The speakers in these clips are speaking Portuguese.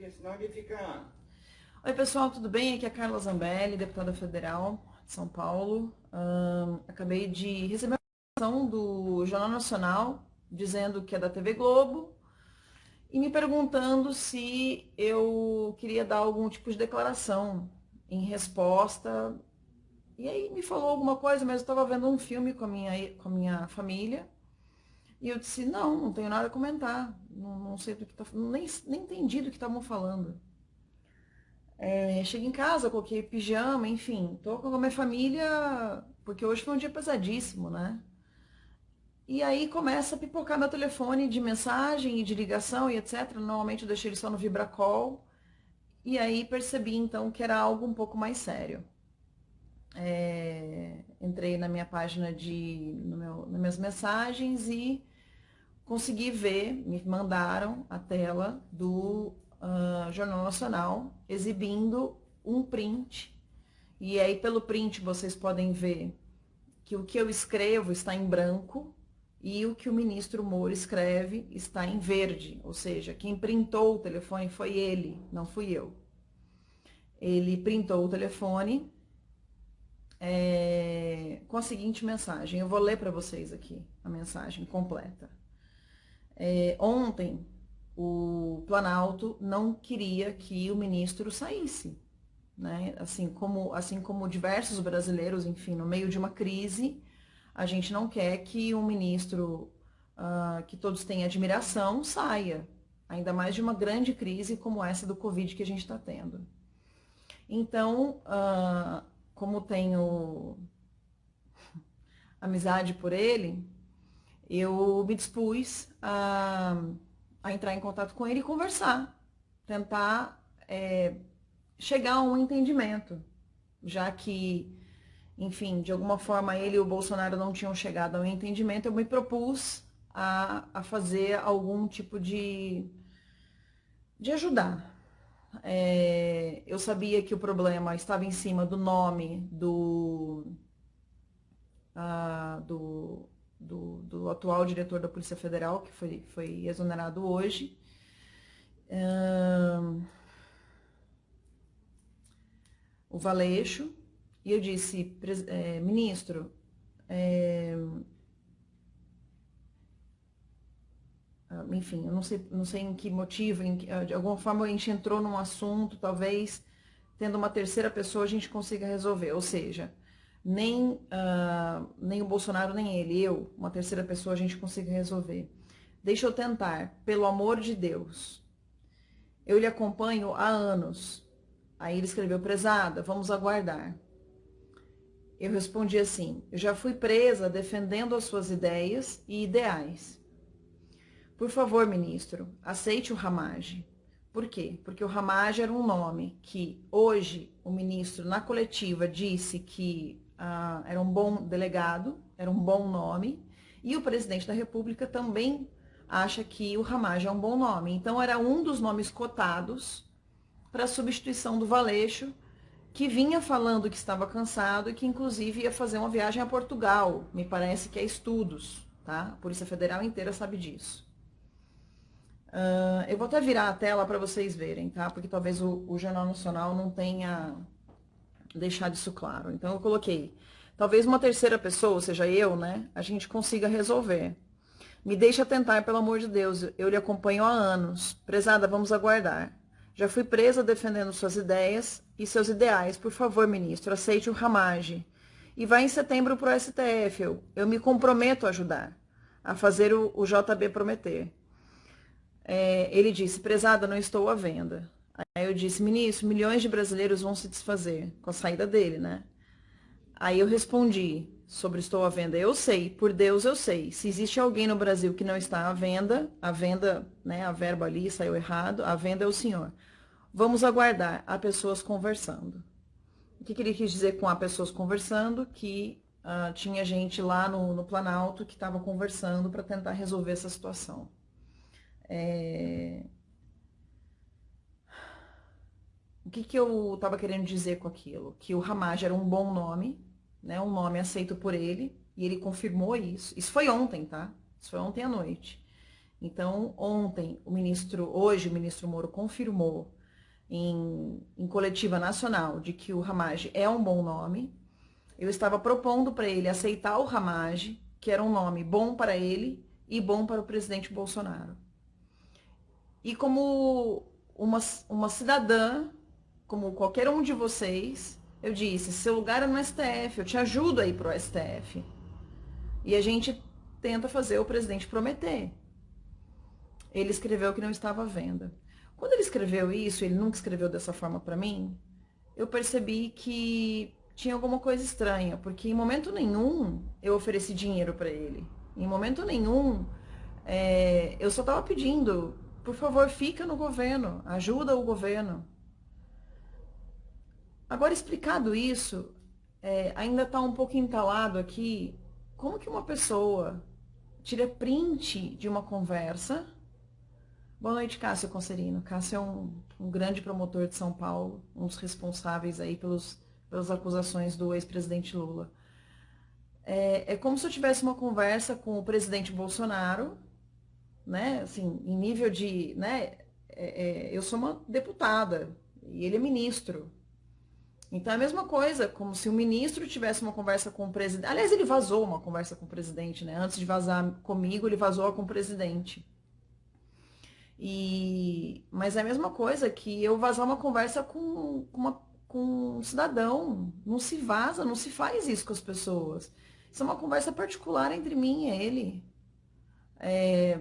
porque senão ele fica... Oi pessoal, tudo bem? Aqui é a Carla Zambelli, deputada federal de São Paulo. Um, acabei de receber uma informação do Jornal Nacional dizendo que é da TV Globo e me perguntando se eu queria dar algum tipo de declaração em resposta. E aí me falou alguma coisa, mas eu estava vendo um filme com a minha, com a minha família e eu disse, não, não tenho nada a comentar, não, não sei do que tá nem, nem entendi do que estavam falando. É, cheguei em casa, coloquei pijama, enfim, tô com a minha família, porque hoje foi um dia pesadíssimo, né? E aí começa a pipocar meu telefone de mensagem e de ligação e etc. Normalmente eu deixei ele só no Vibracol. E aí percebi então que era algo um pouco mais sério. É, entrei na minha página de, no meu, nas minhas mensagens e consegui ver, me mandaram a tela do uh, Jornal Nacional exibindo um print. E aí pelo print vocês podem ver que o que eu escrevo está em branco e o que o ministro Moro escreve está em verde, ou seja, quem printou o telefone foi ele, não fui eu. Ele printou o telefone é, com a seguinte mensagem, eu vou ler para vocês aqui a mensagem completa. É, ontem, o Planalto não queria que o ministro saísse. Né? Assim, como, assim como diversos brasileiros, enfim, no meio de uma crise, a gente não quer que um ministro uh, que todos têm admiração saia, ainda mais de uma grande crise como essa do Covid que a gente está tendo. Então, uh, como tenho amizade por ele, eu me dispus a, a entrar em contato com ele e conversar, tentar é, chegar a um entendimento, já que, enfim, de alguma forma ele e o Bolsonaro não tinham chegado a um entendimento, eu me propus a, a fazer algum tipo de, de ajudar. É, eu sabia que o problema estava em cima do nome do, uh, do do, do atual diretor da Polícia Federal, que foi, foi exonerado hoje. O Valeixo, e eu disse, é, ministro, é, enfim, eu não sei, não sei em que motivo, em, de alguma forma a gente entrou num assunto, talvez tendo uma terceira pessoa a gente consiga resolver, ou seja, nem, uh, nem o Bolsonaro, nem ele, eu, uma terceira pessoa, a gente consiga resolver. Deixa eu tentar, pelo amor de Deus. Eu lhe acompanho há anos. Aí ele escreveu, prezada, vamos aguardar. Eu respondi assim, eu já fui presa defendendo as suas ideias e ideais. Por favor, ministro, aceite o Ramage. Por quê? Porque o Ramage era um nome que hoje o ministro, na coletiva, disse que ah, era um bom delegado, era um bom nome, e o presidente da República também acha que o Ramage é um bom nome. Então era um dos nomes cotados para a substituição do Valeixo, que vinha falando que estava cansado e que inclusive ia fazer uma viagem a Portugal, me parece que é estudos, tá? A Polícia Federal inteira sabe disso. Uh, eu vou até virar a tela para vocês verem, tá? Porque talvez o, o Jornal Nacional não tenha deixar isso claro. Então eu coloquei, talvez uma terceira pessoa, ou seja, eu, né, a gente consiga resolver. Me deixa tentar, pelo amor de Deus, eu lhe acompanho há anos. Prezada, vamos aguardar. Já fui presa defendendo suas ideias e seus ideais. Por favor, ministro, aceite o ramage. E vai em setembro para o STF. Eu, eu me comprometo a ajudar, a fazer o, o JB prometer. É, ele disse, prezada, não estou à venda. Aí eu disse, ministro, milhões de brasileiros vão se desfazer com a saída dele, né? Aí eu respondi sobre estou à venda. Eu sei, por Deus eu sei. Se existe alguém no Brasil que não está à venda, a venda, né, a verba ali saiu errado, a venda é o senhor. Vamos aguardar, há pessoas conversando. O que, que ele quis dizer com há pessoas conversando? Que uh, tinha gente lá no, no Planalto que estava conversando para tentar resolver essa situação. É... O que, que eu estava querendo dizer com aquilo? Que o Ramage era um bom nome, né? um nome aceito por ele, e ele confirmou isso. Isso foi ontem, tá? Isso foi ontem à noite. Então, ontem, o ministro, hoje o ministro Moro confirmou em, em coletiva nacional de que o Ramage é um bom nome. Eu estava propondo para ele aceitar o Ramage, que era um nome bom para ele e bom para o presidente Bolsonaro. E como uma, uma cidadã, como qualquer um de vocês, eu disse, seu lugar é no STF, eu te ajudo aí pro STF. E a gente tenta fazer o presidente prometer. Ele escreveu que não estava à venda. Quando ele escreveu isso, ele nunca escreveu dessa forma para mim, eu percebi que tinha alguma coisa estranha, porque em momento nenhum eu ofereci dinheiro para ele. Em momento nenhum é, eu só estava pedindo, por favor, fica no governo, ajuda o governo. Agora, explicado isso, é, ainda está um pouco entalado aqui, como que uma pessoa tira print de uma conversa. Boa noite, Cássio Concerino. Cássio é um, um grande promotor de São Paulo, um dos responsáveis aí pelos, pelas acusações do ex-presidente Lula. É, é, como se eu tivesse uma conversa com o presidente Bolsonaro, né, assim, em nível de, né, é, é eu sou uma deputada e ele é ministro, então é a mesma coisa, como se o ministro tivesse uma conversa com o presidente. Aliás, ele vazou uma conversa com o presidente, né? Antes de vazar comigo, ele vazou com o presidente. E... Mas é a mesma coisa que eu vazar uma conversa com, com, uma, com um cidadão. Não se vaza, não se faz isso com as pessoas. Isso é uma conversa particular entre mim e ele. É...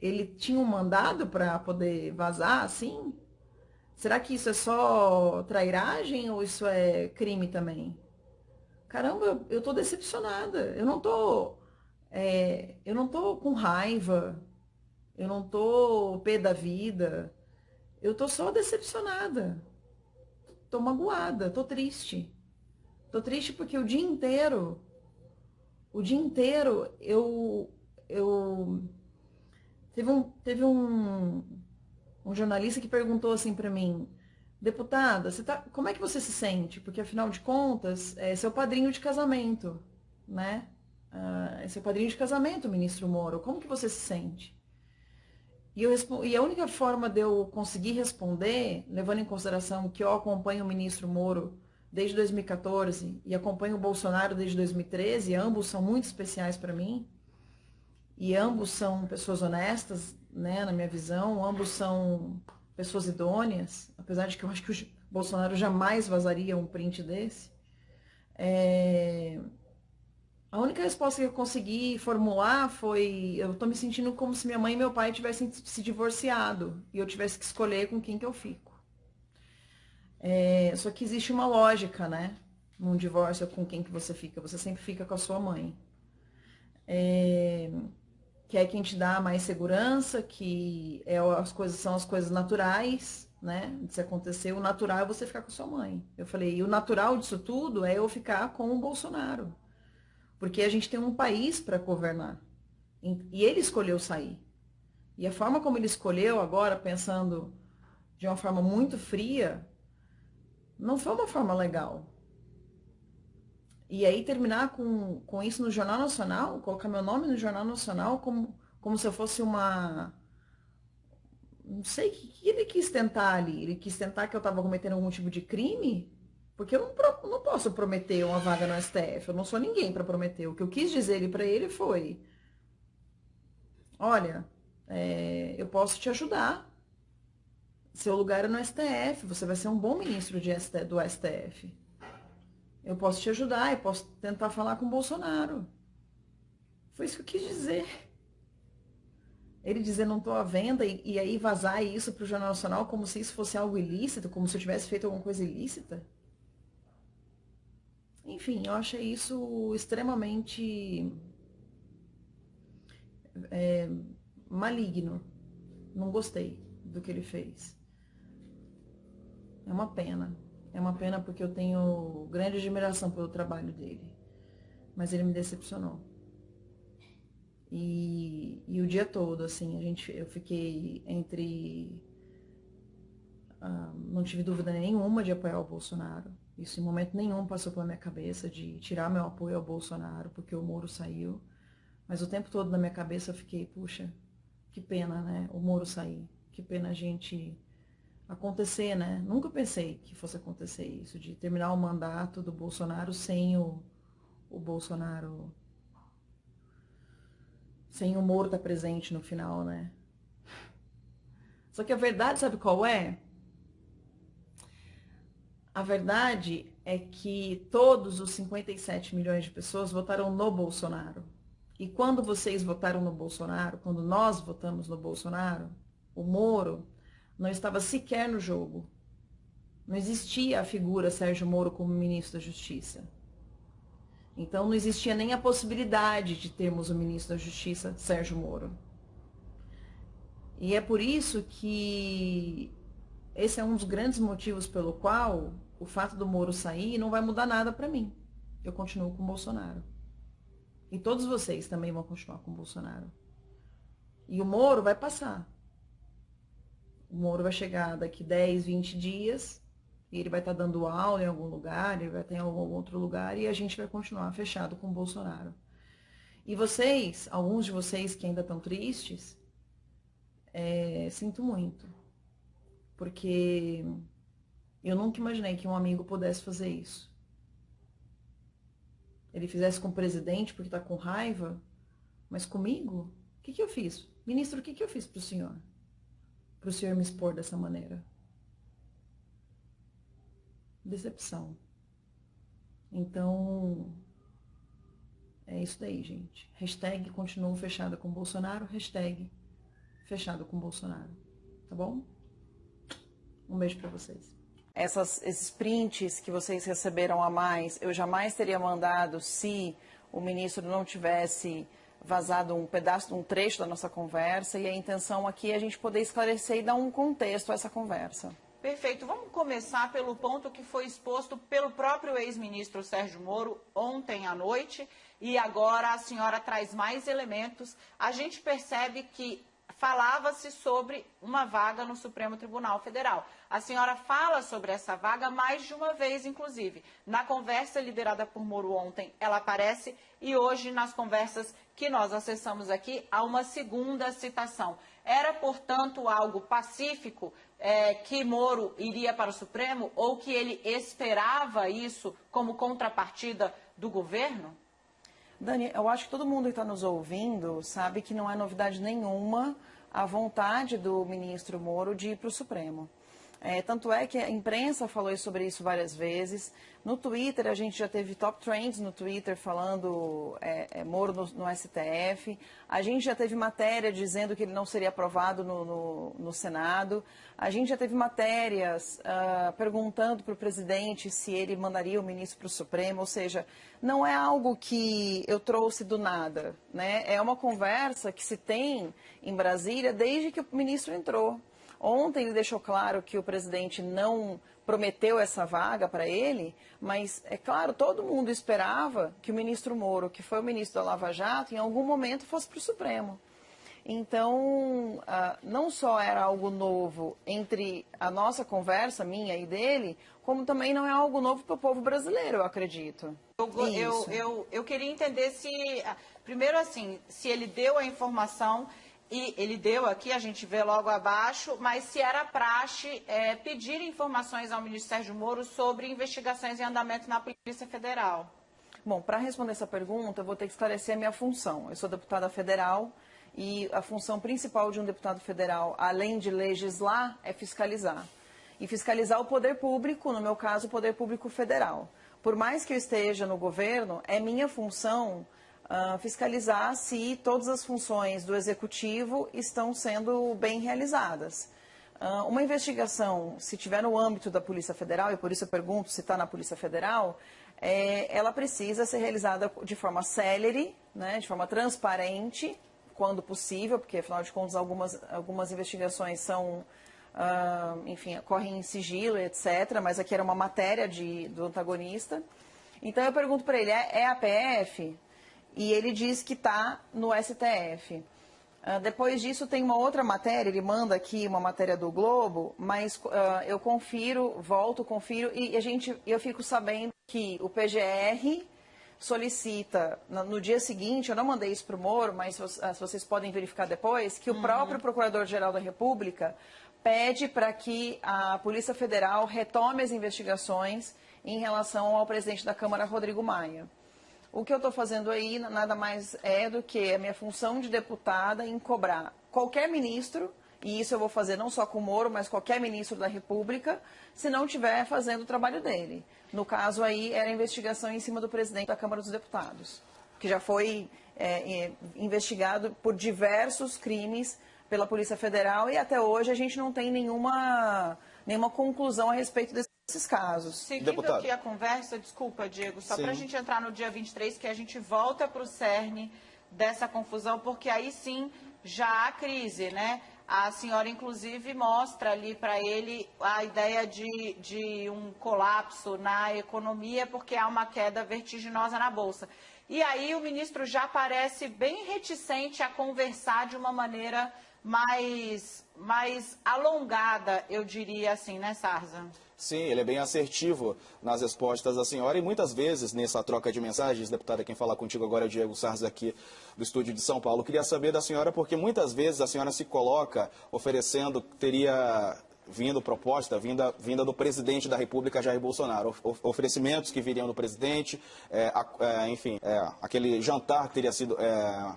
Ele tinha um mandado para poder vazar, assim? Será que isso é só trairagem ou isso é crime também? Caramba, eu tô decepcionada. Eu não tô. É, eu não tô com raiva. Eu não tô pé da vida. Eu tô só decepcionada. Tô magoada, tô triste. Tô triste porque o dia inteiro, o dia inteiro eu eu teve um teve um um jornalista que perguntou assim para mim, deputada, você tá, como é que você se sente? Porque afinal de contas, é seu padrinho de casamento, né? Ah, é seu padrinho de casamento, ministro Moro. Como que você se sente? E, eu, e a única forma de eu conseguir responder, levando em consideração que eu acompanho o ministro Moro desde 2014 e acompanho o Bolsonaro desde 2013, ambos são muito especiais para mim, e ambos são pessoas honestas, né, na minha visão, ambos são pessoas idôneas, apesar de que eu acho que o Bolsonaro jamais vazaria um print desse. É... A única resposta que eu consegui formular foi: eu tô me sentindo como se minha mãe e meu pai tivessem se divorciado e eu tivesse que escolher com quem que eu fico. É... Só que existe uma lógica, né? Num divórcio com quem que você fica. Você sempre fica com a sua mãe. É que é quem te dá mais segurança, que é as coisas são as coisas naturais, né? De se acontecer, o natural é você ficar com sua mãe. Eu falei, e o natural disso tudo é eu ficar com o Bolsonaro. Porque a gente tem um país para governar. E ele escolheu sair. E a forma como ele escolheu agora, pensando de uma forma muito fria, não foi uma forma legal. E aí terminar com, com isso no Jornal Nacional, colocar meu nome no Jornal Nacional como, como se eu fosse uma. Não sei o que ele quis tentar ali. Ele quis tentar que eu estava cometendo algum tipo de crime? Porque eu não, não posso prometer uma vaga no STF. Eu não sou ninguém para prometer. O que eu quis dizer para ele foi: Olha, é, eu posso te ajudar. Seu lugar é no STF. Você vai ser um bom ministro de, do STF. Eu posso te ajudar, eu posso tentar falar com o Bolsonaro. Foi isso que eu quis dizer. Ele dizer não estou à venda e, e aí vazar isso para o Jornal Nacional como se isso fosse algo ilícito, como se eu tivesse feito alguma coisa ilícita. Enfim, eu achei isso extremamente é, maligno. Não gostei do que ele fez. É uma pena. É uma pena porque eu tenho grande admiração pelo trabalho dele. Mas ele me decepcionou. E, e o dia todo, assim, a gente, eu fiquei entre. Ah, não tive dúvida nenhuma de apoiar o Bolsonaro. Isso em momento nenhum passou pela minha cabeça de tirar meu apoio ao Bolsonaro, porque o Moro saiu. Mas o tempo todo na minha cabeça eu fiquei, puxa, que pena, né? O Moro sair. Que pena a gente acontecer, né? Nunca pensei que fosse acontecer isso, de terminar o mandato do Bolsonaro sem o, o Bolsonaro. Sem o Moro estar presente no final, né? Só que a verdade, sabe qual é? A verdade é que todos os 57 milhões de pessoas votaram no Bolsonaro. E quando vocês votaram no Bolsonaro, quando nós votamos no Bolsonaro, o Moro não estava sequer no jogo. Não existia a figura Sérgio Moro como ministro da Justiça. Então não existia nem a possibilidade de termos o ministro da Justiça Sérgio Moro. E é por isso que esse é um dos grandes motivos pelo qual o fato do Moro sair não vai mudar nada para mim. Eu continuo com o Bolsonaro. E todos vocês também vão continuar com o Bolsonaro. E o Moro vai passar. O Moro vai chegar daqui 10, 20 dias, e ele vai estar tá dando aula em algum lugar, ele vai estar em algum outro lugar, e a gente vai continuar fechado com o Bolsonaro. E vocês, alguns de vocês que ainda estão tristes, é, sinto muito. Porque eu nunca imaginei que um amigo pudesse fazer isso ele fizesse com o presidente porque está com raiva, mas comigo? O que, que eu fiz? Ministro, o que, que eu fiz para o senhor? Para o senhor me expor dessa maneira? Decepção. Então, é isso daí, gente. Hashtag continuo fechada com Bolsonaro, hashtag fechado com Bolsonaro. Tá bom? Um beijo para vocês essas, esses prints que vocês receberam a mais, eu jamais teria mandado se o ministro não tivesse vazado um pedaço, um trecho da nossa conversa e a intenção aqui é a gente poder esclarecer e dar um contexto a essa conversa. Perfeito. Vamos começar pelo ponto que foi exposto pelo próprio ex-ministro Sérgio Moro ontem à noite e agora a senhora traz mais elementos. A gente percebe que falava-se sobre uma vaga no Supremo Tribunal Federal. A senhora fala sobre essa vaga mais de uma vez, inclusive. Na conversa liderada por Moro ontem, ela aparece e hoje, nas conversas que nós acessamos aqui, há uma segunda citação. Era, portanto, algo pacífico é, que Moro iria para o Supremo ou que ele esperava isso como contrapartida do governo? Dani, eu acho que todo mundo que está nos ouvindo sabe que não é novidade nenhuma a vontade do ministro Moro de ir para o Supremo. É, tanto é que a imprensa falou sobre isso várias vezes. No Twitter, a gente já teve top trends no Twitter falando é, é, Moro no, no, STF. A gente já teve matéria dizendo que ele não seria aprovado no, no, no Senado. A gente já teve matérias uh, perguntando para o presidente se ele mandaria o ministro para o Supremo. Ou seja, não é algo que eu trouxe do nada. Né? É uma conversa que se tem em Brasília desde que o ministro entrou. Ontem ele deixou claro que o presidente não prometeu essa vaga para ele, mas, é claro, todo mundo esperava que o ministro Moro, que foi o ministro da Lava Jato, em algum momento fosse para o Supremo. Então, ah, não só era algo novo entre a nossa conversa, minha e dele, como também não é algo novo para o povo brasileiro, eu acredito. Eu, eu, eu, eu queria entender se, primeiro assim, se ele deu a informação e ele deu aqui, a gente vê logo abaixo, mas se era praxe é, pedir informações ao ministro Sérgio Moro sobre investigações em andamento na Polícia Federal. Bom, para responder essa pergunta, eu vou ter que esclarecer a minha função. Eu sou deputada federal e a função principal de um deputado federal, além de legislar, é fiscalizar. E fiscalizar o poder público, no meu caso, o poder público federal. Por mais que eu esteja no governo, é minha função uh, fiscalizar se todas as funções do executivo estão sendo bem realizadas. Uh, uma investigação, se tiver no âmbito da Polícia Federal, e por isso eu pergunto se está na Polícia Federal, é, ela precisa ser realizada de forma célere, né, de forma transparente, quando possível, porque afinal de contas algumas, algumas investigações são, uh, enfim, correm em sigilo, etc., mas aqui era uma matéria de, do antagonista. Então eu pergunto para ele, é, é a PF? E ele diz que está no STF. Uh, ah, depois disso tem uma outra matéria, ele manda aqui uma matéria do Globo, mas uh, eu confiro, volto, confiro, e a gente, eu fico sabendo que o PGR solicita, no, dia seguinte, eu não mandei isso para o Moro, mas vocês podem verificar depois, que o uhum. próprio Procurador-Geral da República pede para que a Polícia Federal retome as investigações em relação ao presidente da Câmara, Rodrigo Maia. O que eu estou fazendo aí nada mais é do que a minha função de deputada em cobrar qualquer ministro, e isso eu vou fazer não só com o Moro, mas qualquer ministro da República, se não estiver fazendo o trabalho dele. No caso aí, era a investigação em cima do presidente da Câmara dos Deputados, que já foi é, é, investigado por diversos crimes pela Polícia Federal e até hoje a gente não tem nenhuma, nenhuma conclusão a respeito desses casos. Seguindo Deputado. aqui a conversa, desculpa, Diego, só para a gente entrar no dia 23, que a gente volta para o cerne dessa confusão, porque aí sim já há crise, né? A senhora, inclusive, mostra ali para ele a ideia de, de um colapso na economia, porque há uma queda vertiginosa na Bolsa. E aí o ministro já parece bem reticente a conversar de uma maneira mais, mais alongada, eu diria assim, né, Sarza? Sim, ele é bem assertivo nas respostas da senhora e muitas vezes nessa troca de mensagens, deputada, quem fala contigo agora é o Diego Sarza aqui do estúdio de São Paulo. queria saber da senhora porque muitas vezes a senhora se coloca oferecendo, teria vindo proposta, vinda, vinda do presidente da República, Jair Bolsonaro. oferecimentos que viriam do presidente, é, é, enfim, é, aquele jantar que teria sido é,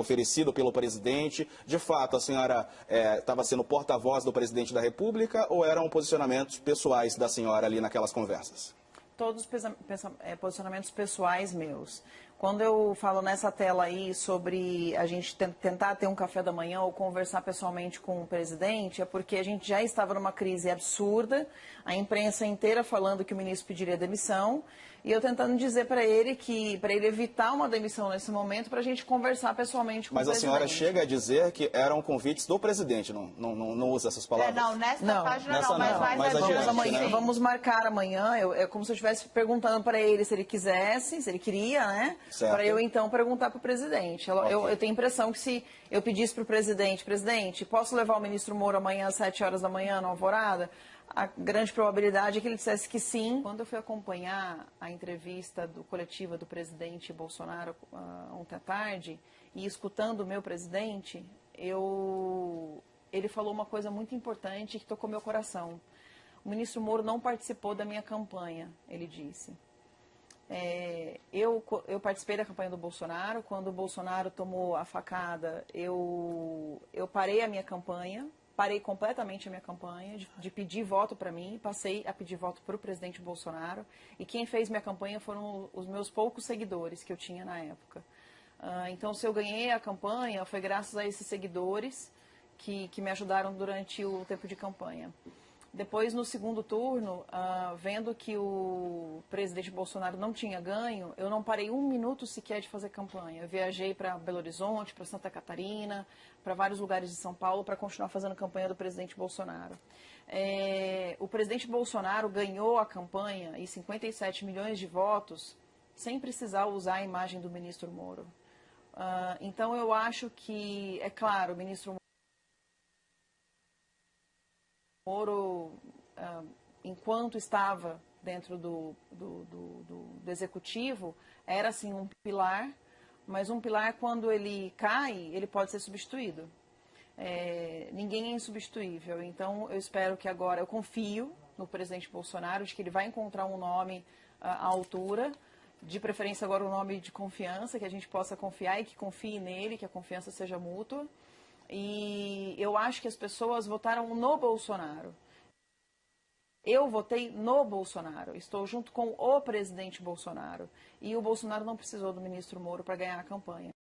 oferecido pelo presidente. De fato, a senhora estava é, sendo porta-voz do presidente da República ou eram posicionamentos pessoais da senhora ali naquelas conversas? Todos é, posicionamentos pessoais meus. Quando eu falo nessa tela aí sobre a gente tentar ter um café da manhã ou conversar pessoalmente com o presidente, é porque a gente já estava numa crise absurda, a imprensa inteira falando que o ministro pediria demissão, e eu tentando dizer para ele que, para ele evitar uma demissão nesse momento, para a gente conversar pessoalmente com Mas o presidente. Mas a senhora chega a dizer que eram convites do presidente, não, não, não, não usa essas palavras? É, não, nessa não, página nessa não, mas, não, mais, mais adiante. Vamos, amanhã, né? vamos marcar amanhã, eu, é como se eu estivesse perguntando para ele se ele quisesse, se ele queria, né? Para eu então perguntar para o presidente. Eu, okay. eu, eu tenho a impressão que se eu pedisse para o presidente, presidente, posso levar o ministro Moro amanhã às 7 horas da manhã na Alvorada? a grande probabilidade é que ele dissesse que sim. Quando eu fui acompanhar a entrevista do coletiva do presidente Bolsonaro uh, ontem à tarde e escutando o meu presidente, eu, ele falou uma coisa muito importante que tocou meu coração. O ministro Moro não participou da minha campanha, ele disse. É, eu, eu participei da campanha do Bolsonaro. Quando o Bolsonaro tomou a facada, eu, eu parei a minha campanha parei completamente a minha campanha de, de pedir voto para mim, passei a pedir voto para o presidente Bolsonaro. E quem fez minha campanha foram os meus poucos seguidores que eu tinha na época. Uh, então, se eu ganhei a campanha, foi graças a esses seguidores que, que me ajudaram durante o tempo de campanha. Depois, no segundo turno, uh, vendo que o presidente Bolsonaro não tinha ganho, eu não parei um minuto sequer de fazer campanha. Eu viajei para Belo Horizonte, para Santa Catarina, para vários lugares de São Paulo para continuar fazendo campanha do presidente Bolsonaro. É, o presidente Bolsonaro ganhou a campanha e 57 milhões de votos sem precisar usar a imagem do ministro Moro. Uh, então, eu acho que, é claro, o ministro Moro, ah, enquanto estava dentro do, do, do, do, executivo, era assim um pilar, mas um pilar quando ele cai, ele pode ser substituído. É, ninguém é insubstituível. Então eu espero que agora, eu confio no presidente Bolsonaro de que ele vai encontrar um nome ah, à altura, de preferência agora um nome de confiança, que a gente possa confiar e que confie nele, que a confiança seja mútua. E eu acho que as pessoas votaram no Bolsonaro. Eu votei no Bolsonaro, estou junto com o presidente Bolsonaro. E o Bolsonaro não precisou do ministro Moro para ganhar a campanha.